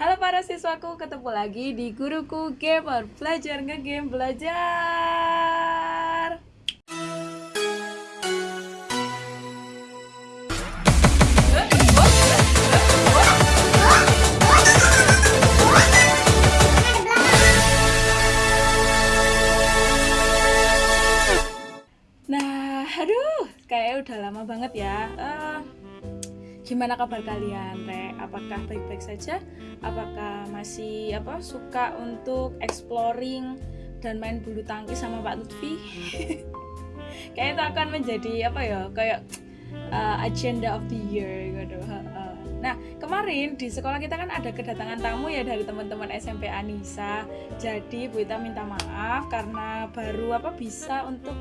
Halo para siswaku, ketemu lagi di Guruku Gamer. Belajar nge-game belajar. Nah, aduh, kayaknya udah lama banget ya. Eh, Gimana kabar kalian, Re? Apakah baik-baik saja? Apakah masih apa suka untuk exploring dan main bulu tangkis sama Pak Lutfi? Kayaknya itu akan menjadi apa ya? Kayak uh, agenda of the year gitu. Uh, Nah, kemarin di sekolah kita kan ada kedatangan tamu ya dari teman-teman SMP Anissa. Jadi Bu Ita minta maaf karena baru apa bisa untuk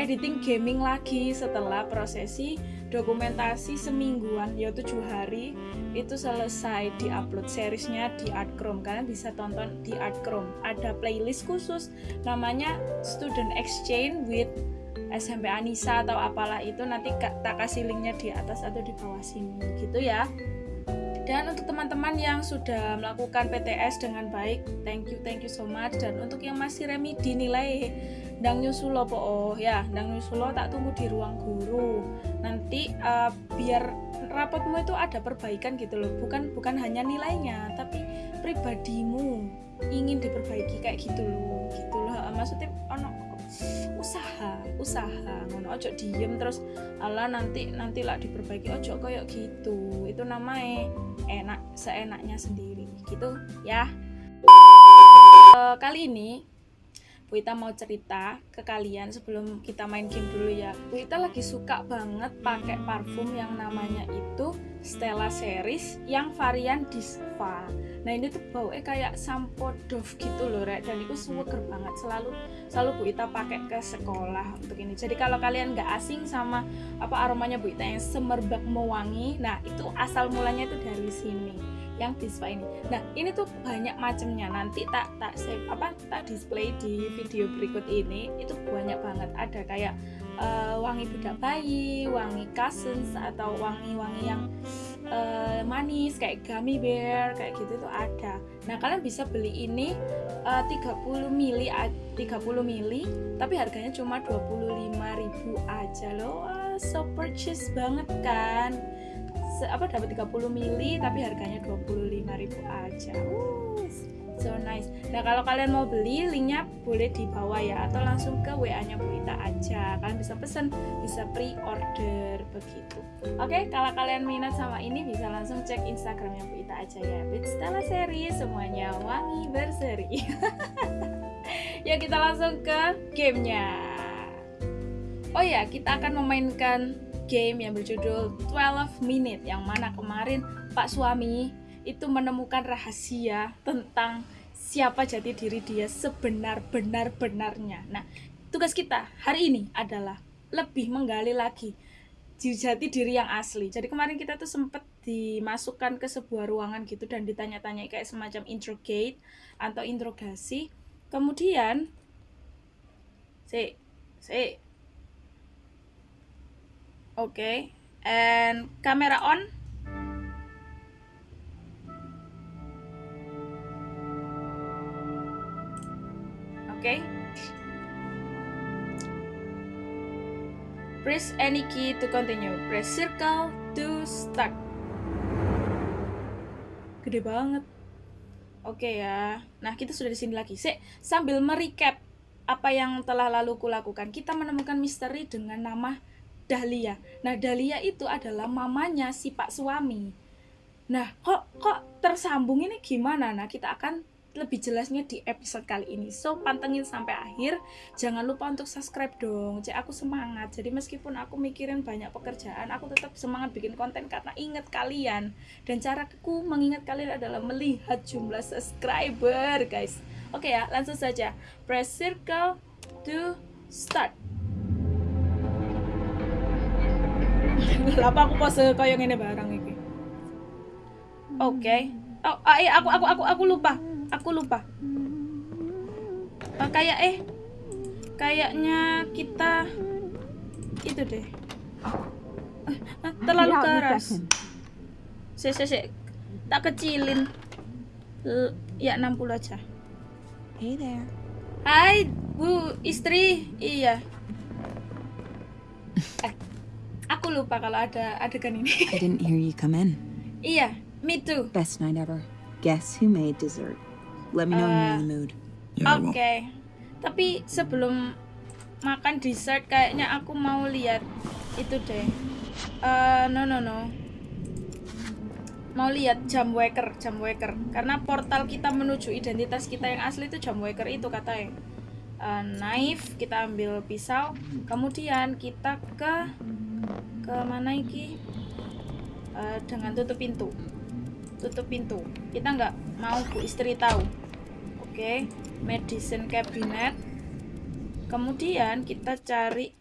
editing gaming lagi setelah prosesi dokumentasi semingguan ya tujuh hari. Itu selesai di upload seriesnya di Art Chrome. Kalian bisa tonton di Art Chrome. Ada playlist khusus namanya Student Exchange with SMP Anissa atau apalah itu. Nanti tak kasih linknya di atas atau di bawah sini. Gitu ya dan untuk teman-teman yang sudah melakukan PTS dengan baik thank you thank you so much. Dan untuk yang masih remedi nilai dang nyusulo po. Oh ya dang nyusulo tak tunggu di ruang guru. Nanti uh, biar rapotmu itu ada perbaikan gitu loh. Bukan bukan hanya nilainya tapi pribadimu ingin diperbaiki kayak gitu loh. Gitu loh. Maksudnya ono usaha usaha ngono. Ojo diem terus ala nanti nanti lah diperbaiki. Ojo kayak gitu. Itu namanya enak seenaknya sendiri. Gitu ya. Uh, kali ini Bu Ita mau cerita ke kalian sebelum kita main game dulu ya. Bu Ita lagi suka banget pakai parfum yang namanya itu Stella Series yang varian Disva. Nah ini tuh baunya kayak sampo Dove gitu loh, Rek. Dan itu seger banget. Selalu selalu Bu Ita pakai ke sekolah untuk ini. Jadi kalau kalian nggak asing sama apa aromanya Bu Ita yang semerbak mewangi, nah itu asal mulanya itu dari sini yang Dispa ini. Nah, ini tuh banyak macamnya. Nanti tak tak save apa tak display di video berikut ini. Itu banyak banget. Ada kayak uh, wangi budak bayi, wangi cousins atau wangi-wangi yang uh, manis kayak gummy bear kayak gitu tuh ada. Nah, kalian bisa beli ini uh, 30 mili 30 mili tapi harganya cuma 25.000 aja loh. Uh, so purchase banget kan apa dapat 30 mili tapi harganya 25.000 aja. Uh, so nice. Nah, kalau kalian mau beli, linknya boleh di bawah ya atau langsung ke WA-nya Bu Ita aja. Kalian bisa pesen, bisa pre-order begitu. Oke, kalau kalian minat sama ini bisa langsung cek Instagramnya Bu Ita aja ya. Stella Seri semuanya wangi berseri. ya kita langsung ke gamenya. Oh ya, kita akan memainkan game yang berjudul 12 Minute yang mana kemarin Pak Suami itu menemukan rahasia tentang siapa jati diri dia sebenar-benar-benarnya. Nah, tugas kita hari ini adalah lebih menggali lagi jati diri yang asli. Jadi kemarin kita tuh sempat dimasukkan ke sebuah ruangan gitu dan ditanya-tanya kayak semacam interrogate atau interogasi. Kemudian si si okay and camera on? Okay press any key to continue. Press circle to start. Gede banget. Oke okay ya. Nah kita sudah di sini lagi. Sih sambil merecap apa yang telah lalu kulakukan kita menemukan misteri dengan nama Dahlia. Nah, Dahlia itu adalah mamanya si Pak suami. Nah, kok kok tersambung ini gimana? Nah, kita akan lebih jelasnya di episode kali ini. So, pantengin sampai akhir. Jangan lupa untuk subscribe dong. Cek aku semangat. Jadi meskipun aku mikirin banyak pekerjaan, aku tetap semangat bikin konten karena ingat kalian. Dan caraku mengingat kalian adalah melihat jumlah subscriber, guys. Oke ya, langsung saja. Press circle to start. Lapa aku pose kayak ngene barang iki. Oke. Okay. Oh, ah, eh, aku aku aku aku lupa. Aku lupa. Oh, kayak eh kayaknya kita itu deh. Eh, terlalu keras. Si, si, si. Tak kecilin. L- ya 60 aja. Hey there. Hai, Bu istri. Iya. Aku lupa kalau ada adegan ini. I didn't hear you come in. iya, me too. Best night ever. Guess who made dessert? Let me know when you're in the mood. Yeah, Oke. will. Tapi sebelum makan dessert kayaknya aku mau lihat itu deh. Eh, no no no. Mau lihat jam waker, jam waker. Karena portal kita menuju identitas kita yang asli itu jam waker itu katanya. Eh, knife, kita ambil pisau, kemudian kita ke ke mana iki? Eh, dengan tutup pintu. Tutup pintu. Kita nggak mau Bu istri tahu. Oke, medicine cabinet. Kemudian kita cari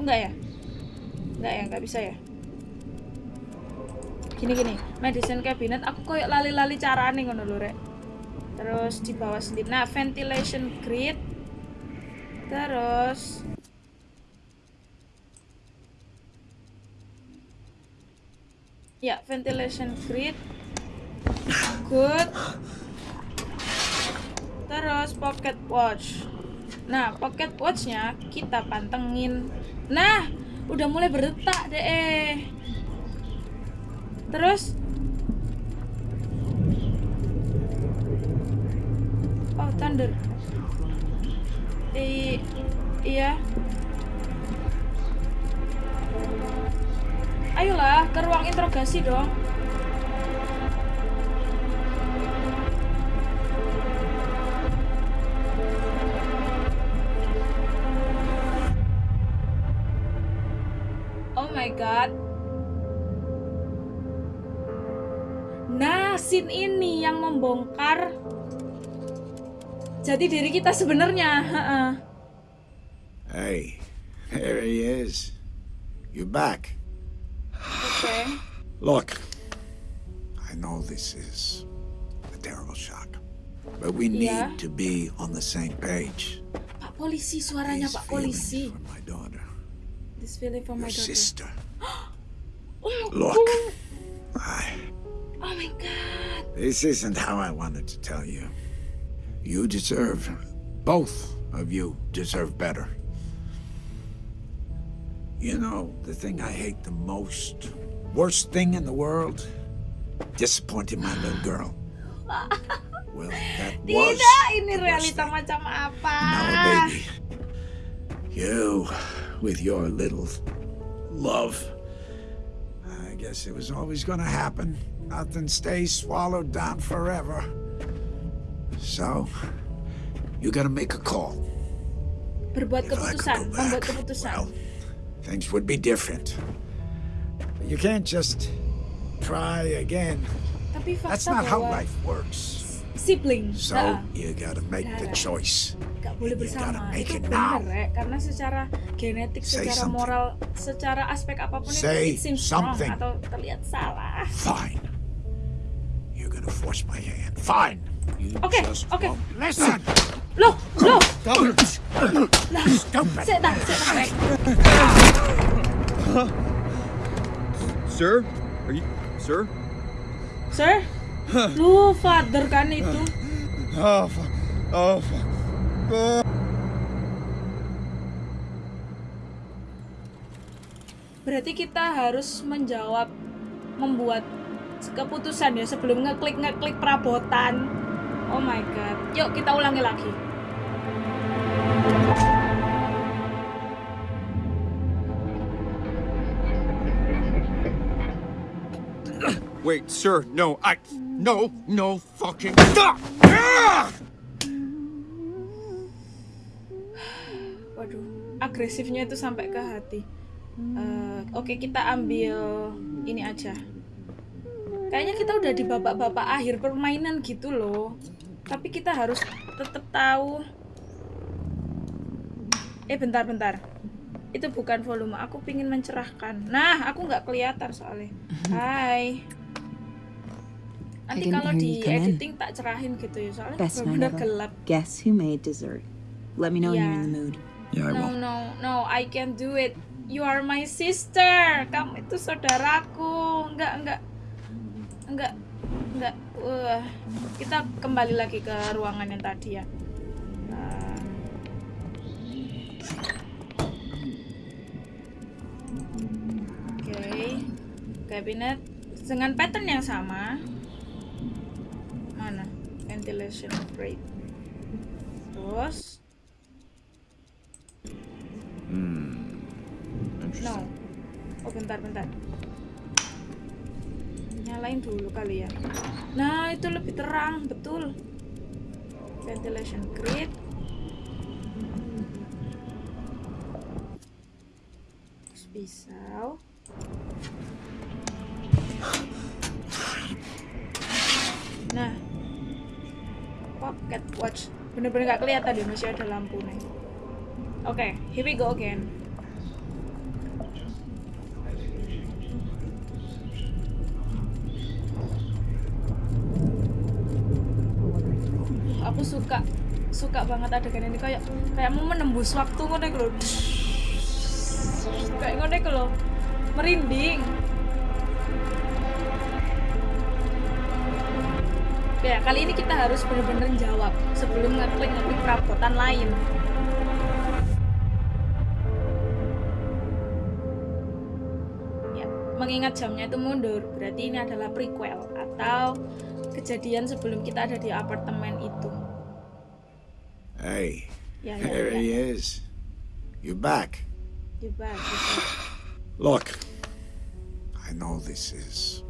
Oh enggak ya? Enggak ya, enggak bisa ya. Gini gini, medicine cabinet aku koyok lali-lali carane ngono lho, Rek. Terus di bawah sendiri. Nah, ventilation grid. Terus Ya, ventilation grid. Good. Terus pocket watch. Nah, pocket watchnya kita pantengin. Nah, udah mulai berdetak deh. Terus Oh, thunder. I iya. Ayolah, ke ruang interogasi dong. Oh my god. Nah, ini yang membongkar jadi diri kita sebenarnya. Hey, there he is. You're back. Oke. Look, I know this is a terrible shock, but we need Yeah. to be on the same page. Pak polisi, suaranya These Pak feelings polisi. for my daughter, This feeling for my daughter. sister. Oh, Look, oh, I, oh my god. this isn't how I wanted to tell you. You deserve, both of you deserve better. You know, the thing I hate the most, worst thing in the world, disappointing my little girl. Well, that was Tidak, ini the worst realita thing. macam apa? Now, baby, you with your little love. I guess it was always going to happen. Nothing stays swallowed down forever. So, you got to make a call. Berbuat If I could keputusan, membuat keputusan. well, things would be different. But you can't just try again. That's not how life works. sibling, So, you got to make the choice. gak boleh You gotta bersama. make it now. Rek. Karena secara genetik, Say secara something. moral, secara aspek apapun Say itu it seems wrong something. atau terlihat salah. Fine. You're gonna force my hand. Fine. You Okay, just okay. won't listen. Loh, loh, Stupid. setan, setan, Rek. Sir? Are you... Sir? Sir? Lu father kan itu? Oh, fuck. Oh, fuck. Oh. Berarti kita harus menjawab, membuat keputusan ya sebelum ngeklik ngeklik perabotan. Oh my god. Yuk kita ulangi lagi. Wait, sir, no, I... No, no fucking... Ah! Waduh, agresifnya itu sampai ke hati. Eh, Oke, kita ambil ini aja. Kayaknya kita udah di babak-babak akhir permainan gitu loh. Tapi kita harus tetap tahu. Eh, bentar-bentar. Itu bukan volume. Aku pingin mencerahkan. Nah, aku nggak kelihatan soalnya. Hai. Nanti kalau di editing tak cerahin gitu ya. Soalnya benar-benar gelap. Guess who made dessert? Let me know when you're in the mood. Yeah, I No, will. no, no, I can do it. You are my sister. Kamu itu saudaraku. Enggak, enggak. enggak enggak wah kita kembali lagi ke ruangan yang tadi ya Nah. oke cabinet dengan pattern yang sama ventilation grate terus Hmm. no. Oh bentar bentar. Nyalain dulu kali ya. Nah itu lebih terang betul. Ventilation grid. Terus pisau pocket watch. Bener-bener gak kelihatan deh masih ada lampu nih. Oke here we go again. Aku suka suka banget adegan ini. Kayak kayak mau menembus waktu ngono iku kayak ngono iku merinding ya kali ini kita harus bener-bener jawab sebelum ngeklik ngeklik perabotan lain ya mengingat jamnya itu mundur berarti ini adalah prequel atau kejadian sebelum kita ada di apartemen itu Hey, ya ya there ya he is. You're back. You back, you back. Look, I know this is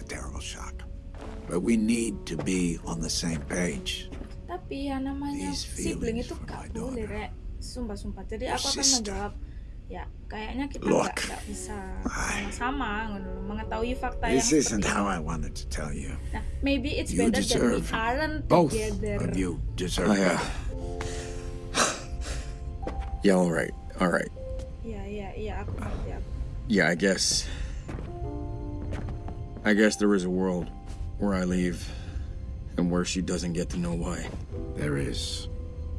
a terrible shock, but we need to be on the same page. tapi ya namanya These sibling feelings itu gak my boleh daughter. rek sumpah-sumpah jadi Your aku akan sister. menjawab ya kayaknya kita Look, nggak nggak bisa sama-sama mengetahui fakta yang This isn't how. I wanted to tell you. nah maybe it's You better that we aren't Both together of you deserve I, uh, better. yeah, all right, all right. iya iya iya aku ngerti aku Yeah, I guess. I guess there is a world where I leave and where she doesn't get to know why. There is.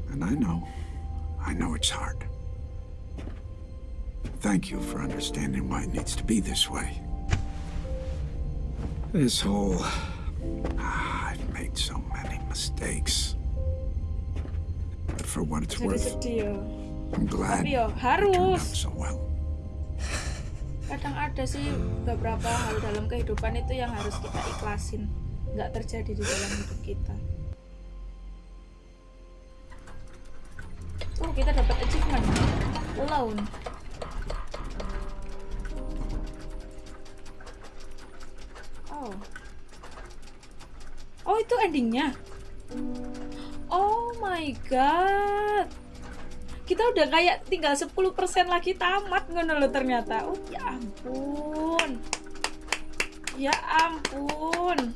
And I know. I know it's hard. Thank you for understanding why it needs to be this way. This whole. Ah, I've made so many mistakes. But for what it's jadi worth, sedih I'm glad tapi it turned out so well. Kadang ada sih beberapa hal dalam kehidupan itu yang harus kita ikhlasin. Nggak terjadi di dalam hidup kita. Oh kita dapat achievement. Alone oh. Oh itu endingnya? Oh my god kita udah kayak tinggal 10% lagi tamat ngono loh ternyata. Oh ya ampun. Ya ampun.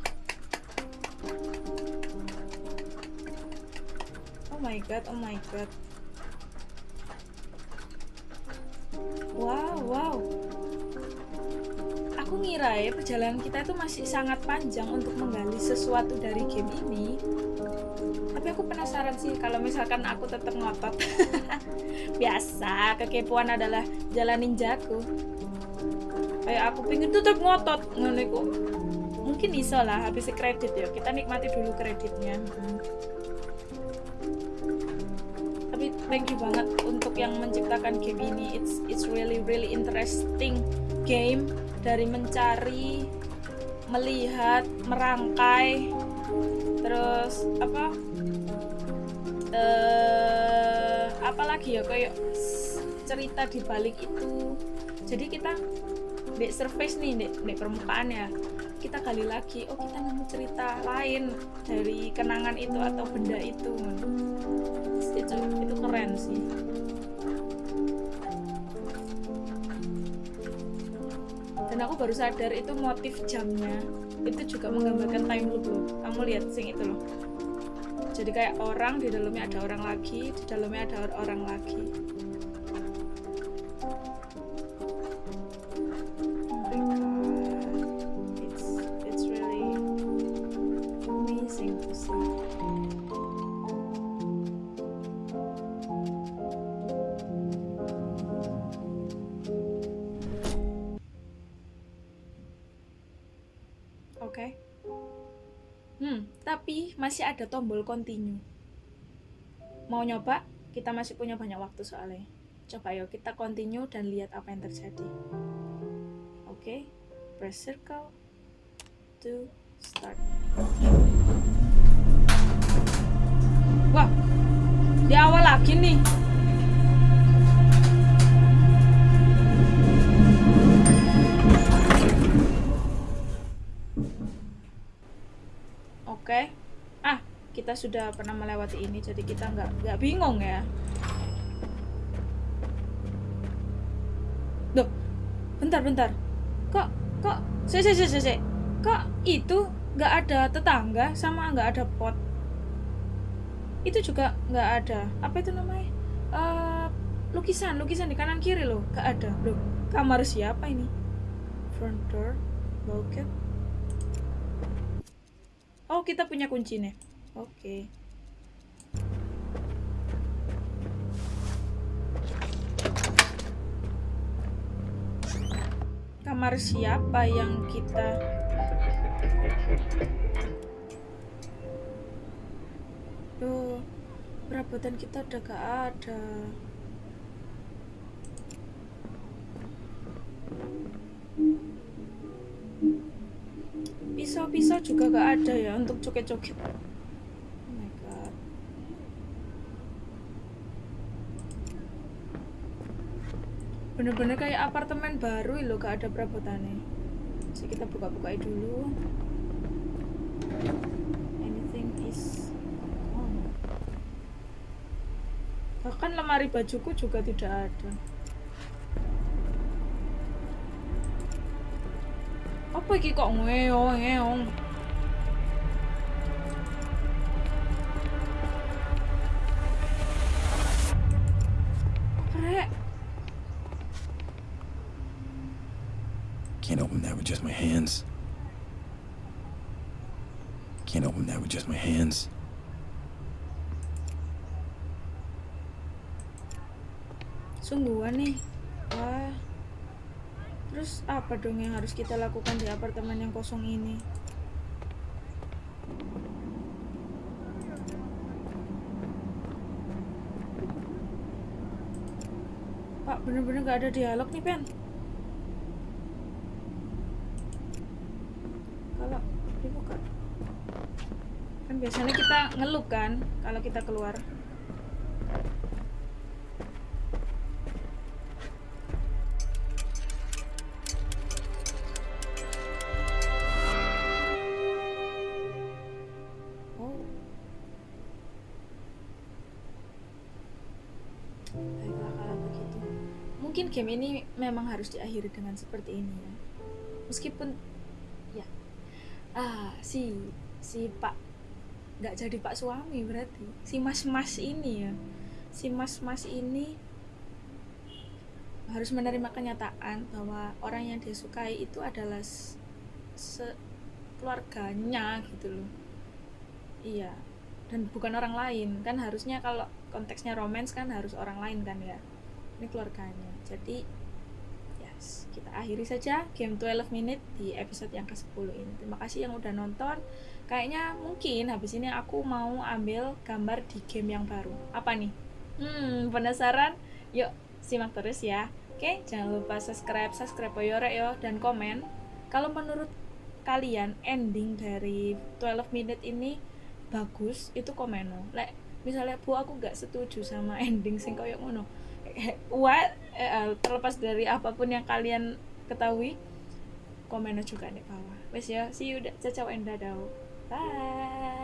Oh my god, oh my god. Wow, wow. Ngira ya perjalanan kita itu masih sangat panjang untuk menggali sesuatu dari game ini. Tapi aku penasaran sih kalau misalkan aku tetap ngotot. Biasa, kekepoan adalah jalan ninjaku. Kayak aku pengen tetap ngotot ngono. Mungkin iso lah habis kredit ya. Kita nikmati dulu kreditnya. Tapi thank you banget untuk yang menciptakan game ini. It's it's really really interesting game dari mencari, melihat, merangkai, terus apa? eh apalagi ya kayak cerita di balik itu jadi kita di surface nih di, di permukaan ya kita gali lagi oh kita nemu cerita lain dari kenangan itu atau benda itu itu itu keren sih baru sadar itu motif jamnya. Itu juga menggambarkan time loop loh. Kamu lihat sing itu loh. Jadi kayak orang di dalamnya ada orang lagi di dalamnya ada or- orang lagi masih ada tombol continue. Mau nyoba? Kita masih punya banyak waktu soalnya. Coba yuk kita continue dan lihat apa yang terjadi. Oke, press circle to start. Kita sudah pernah melewati ini, jadi kita nggak nggak bingung ya. Duh, bentar bentar. Kok kok se se se se. Kok itu nggak ada tetangga sama nggak ada pot? Itu juga nggak ada. Apa itu namanya? Eh, lukisan lukisan di kanan kiri loh, nggak ada. Loh, kamar siapa ini? Front door, bauket. Oh, kita punya kuncinya. Oke. Kamar siapa yang kita Duh, perabotan kita udah gak ada. Pisau-pisau juga gak ada ya untuk coket-coket. Oh my god. Bener-bener kayak apartemen baru loh gak ada perabotannya. Jadi kita buka-bukain dulu. Anything is on. Bahkan lemari bajuku juga tidak ada. Apa iki kok ngeong ngeong? Can't open that with just my hands. Can't open that with just my hands. sungguhan nih. Wah. Terus apa dong yang harus kita lakukan di apartemen yang kosong ini? Pak, bener-bener gak ada dialog nih, Pen. Kalau dibuka. Kan biasanya kita ngeluh kan kalau kita keluar. Oh. Game ini memang harus diakhiri dengan seperti ini ya. Meskipun si si Pak nggak jadi Pak suami berarti. Si mas-mas ini ya. Si mas-mas ini harus menerima kenyataan bahwa orang yang dia sukai itu adalah se- keluarganya gitu loh. Iya. Dan bukan orang lain. Kan harusnya kalau konteksnya romance kan harus orang lain kan ya. Ini keluarganya. Jadi kita akhiri saja game 12 minute di episode yang ke-10 ini. Terima kasih yang udah nonton. Kayaknya mungkin habis ini aku mau ambil gambar di game yang baru. Apa nih? Hmm penasaran? Yuk simak terus ya. Oke jangan lupa subscribe subscribe Oyore yo dan komen. Kalau menurut kalian ending dari 12 minute ini bagus itu komen no. lek misalnya bu aku gak setuju sama ending sing koyo ngono. What Eh, eh, terlepas dari apa pun yang kalian ketahui komen juga di bawah. Wes ya see you ciao and dadah bye